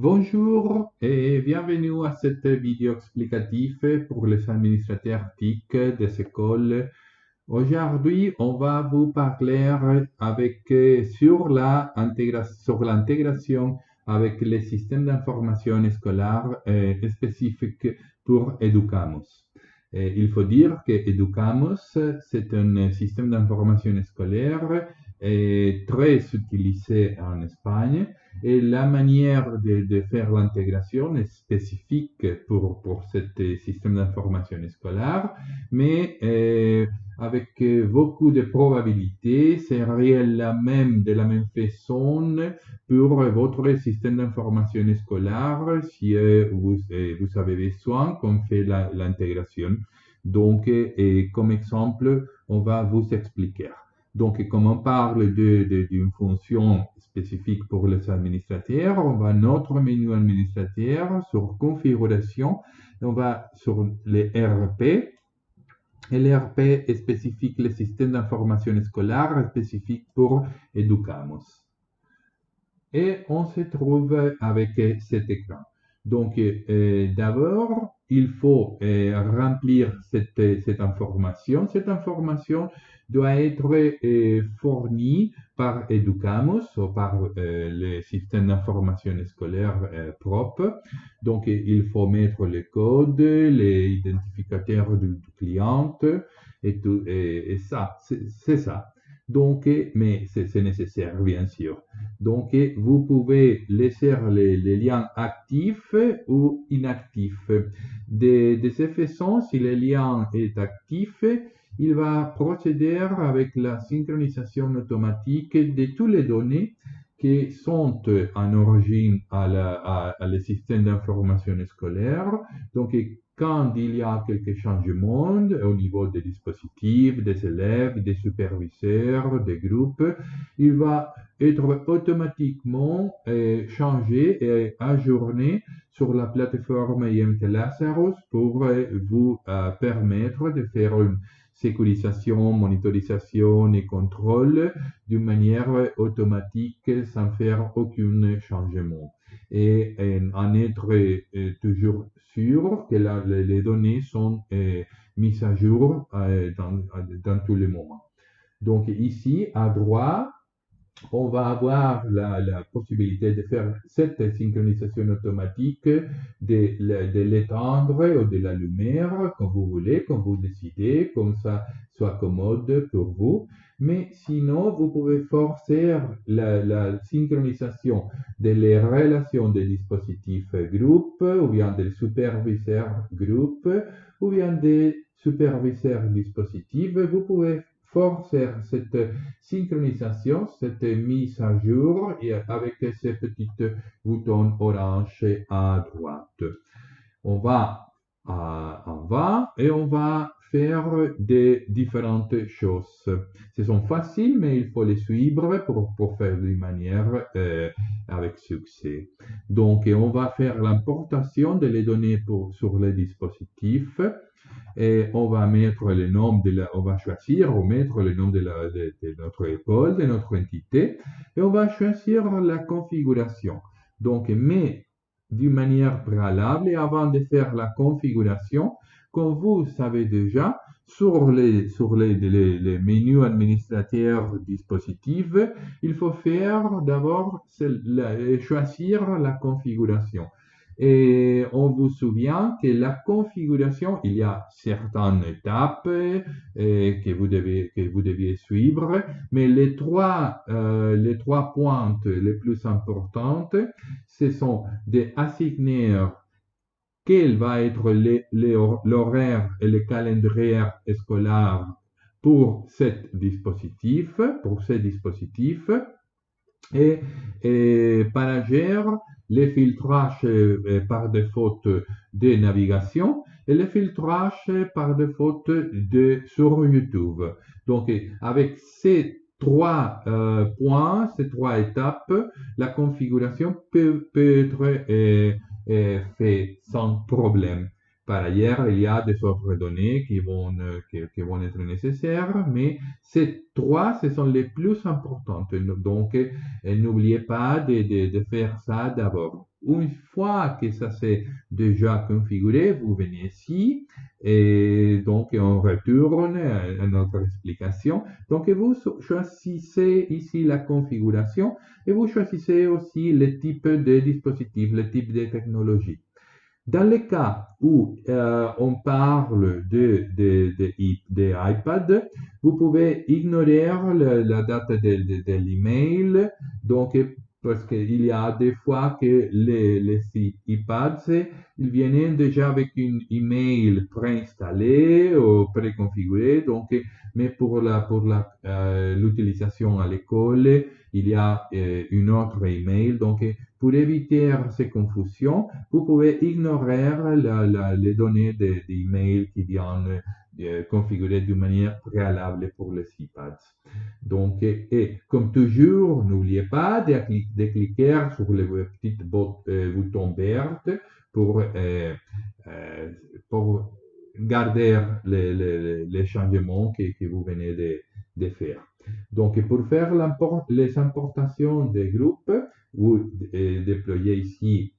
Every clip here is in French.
Bonjour et bienvenue à cette vidéo explicative pour les administrateurs TIC des écoles. Aujourd'hui, on va vous parler avec, sur l'intégration avec les systèmes d'information scolaire euh, spécifiques pour Educamos. Il faut dire que Educamos, c'est un système d'information scolaire est très utilisé en Espagne et la manière de, de faire l'intégration est spécifique pour, pour ce système d'information scolaire, mais euh, avec beaucoup de probabilités, c'est la même, de la même façon pour votre système d'information scolaire si euh, vous, euh, vous avez besoin qu'on fait l'intégration. Donc, comme exemple, on va vous expliquer. Donc, comme on parle d'une fonction spécifique pour les administrateurs, on va notre menu administrateur sur configuration, on va sur les RP. Et l'ERP est spécifique, le système d'information scolaire spécifique pour Educamos. Et on se trouve avec cet écran. Donc, euh, d'abord, il faut euh, remplir cette, cette, information. Cette information doit être euh, fournie par Educamos ou par euh, le système d'information scolaire euh, propre. Donc, il faut mettre les codes, les identificateurs du, client et, tout, et ça, c'est ça. Donc, mais c'est nécessaire, bien sûr. Donc, vous pouvez laisser les, liens actifs ou inactifs. De, de cette façon, si le lien est actif, il va procéder avec la synchronisation automatique de toutes les données qui sont en origine à, la, le système d'information scolaire. Donc, quand il y a quelques changements au niveau des dispositifs, des élèves, des superviseurs, des groupes, il va être automatiquement euh, changé et ajourné sur la plateforme IMT Lazarus pour euh, vous euh, permettre de faire une sécurisation, monitorisation et contrôle d'une manière automatique sans faire aucun changement. Et, en être euh, toujours sûr que les données sont euh, mises à jour euh, dans, dans tous les moments. Donc ici, à droite, on va avoir la, possibilité de faire cette synchronisation automatique, de, l'étendre ou de la lumière, comme vous voulez, comme vous décidez, comme ça soit commode pour vous. Mais sinon, vous pouvez forcer la, la synchronisation des relations des dispositifs groupe, ou bien des superviseurs groupe, ou bien des superviseurs dispositifs. Vous pouvez forcer cette synchronisation, cette mise à jour avec ces petits boutons orange à droite. On va en bas et on va faire des différentes choses. Ce sont faciles, mais il faut les suivre pour, pour faire d'une manière euh, avec succès. Donc, on va faire l'importation de données sur les dispositifs et on va mettre le nom de la, on va choisir ou mettre le nom de, la, de, de notre école, de notre entité, et on va choisir la configuration. Donc, mais d'une manière préalable et avant de faire la configuration, comme vous savez déjà, sur les, sur les, les, menus administrateurs dispositifs, il faut faire d'abord choisir la configuration. Et on vous souvient que la configuration, il y a certaines étapes euh, que, vous devez, que vous deviez suivre, mais les trois, euh, les trois pointes les plus importantes, ce sont d'assigner quel va être l'horaire et le calendrier scolaire pour ce dispositif, pour ce dispositif, et, et par ailleurs, les filtrages euh, par défaut de navigation et les filtrages par défaut de sur YouTube. Donc, avec ces trois euh, points, ces trois étapes, la configuration peut, peut être euh, euh, faite sans problème. Par ailleurs, il y a des autres données qui vont, euh, qui, qui vont être nécessaires, mais ces trois, ce sont les plus importantes. Donc, euh, n'oubliez pas de, de, de, faire ça d'abord. une fois que ça c'est déjà configuré, vous venez ici et donc on retourne à notre explication. Donc vous choisissez ici la configuration et vous choisissez aussi le type de dispositif, le type de technologie. Dans le cas où euh, on parle de, iPad, vous pouvez ignorer la, date de, l'email. Donc, parce qu'il y a des fois que les, les iPads, ils viennent déjà avec une email préinstallée ou préconfigurée. Donc, mais pour la pour la euh, l'utilisation à l'école, il y a euh, une autre email. Donc, pour éviter ces confusions, vous pouvez ignorer les données d'email qui viennent euh, configurées de manière préalable pour les iPads. Donc, et, comme toujours, n'oubliez pas de, cliquer sur le petit euh, bouton vert pour, euh, pour garder les, changements que, vous venez de, de faire. Donc, pour faire les importations des groupes, vous déployez ici,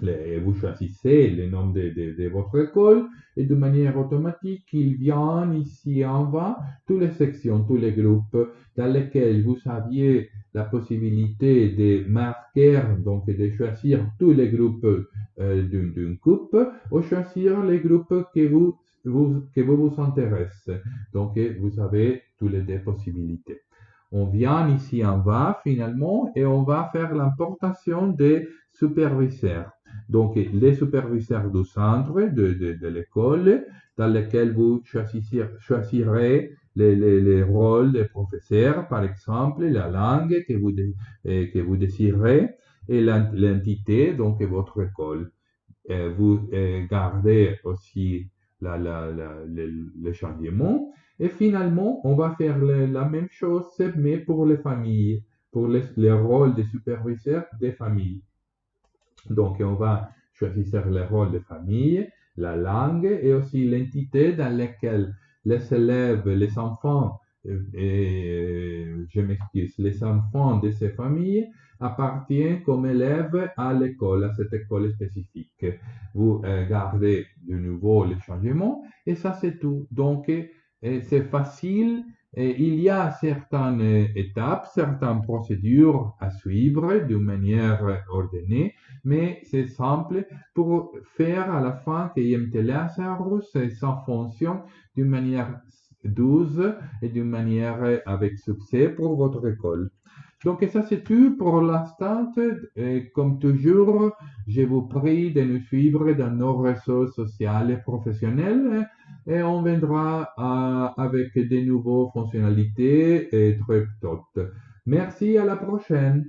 vous choisissez le nom de, votre école et de manière automatique, il vient ici en bas toutes les sections, tous les groupes dans lesquels vous aviez la possibilité de marquer, donc de choisir tous les groupes euh, d'une coupe ou choisir les groupes que vous, vous, que vous vous. Donc, vous avez toutes les deux possibilités on vient ici en bas finalement et on va faire l'importation des superviseurs. Donc, les superviseurs du centre de, l'école dans lesquels vous choisirez les, rôles des professeurs, par exemple, la langue que vous, que vous désirez et l'entité, donc votre école. vous gardez aussi la, le changement et finalement, on va faire la même chose, mais pour les familles, pour les, rôles de superviseurs des familles. Donc, on va choisir le rôle de famille, la langue et aussi l'entité dans laquelle les élèves, les enfants, et, je m'excuse, les enfants de ces familles appartiennent comme élèves à l'école, à cette école spécifique. Vous euh, gardez de nouveau les changements et ça c'est tout. Donc, c'est facile. Et il y a certaines étapes, certaines procédures à suivre d'une manière ordonnée, mais c'est simple pour faire à la fin que IMT ça fonctionne d'une manière douce et d'une manière avec succès pour votre école. Donc ça c'est tout pour l'instant. Comme toujours, je vous prie de nous suivre dans nos réseaux sociaux et professionnels et on viendra avec de nouvelles fonctionnalités et très Merci, à la prochaine.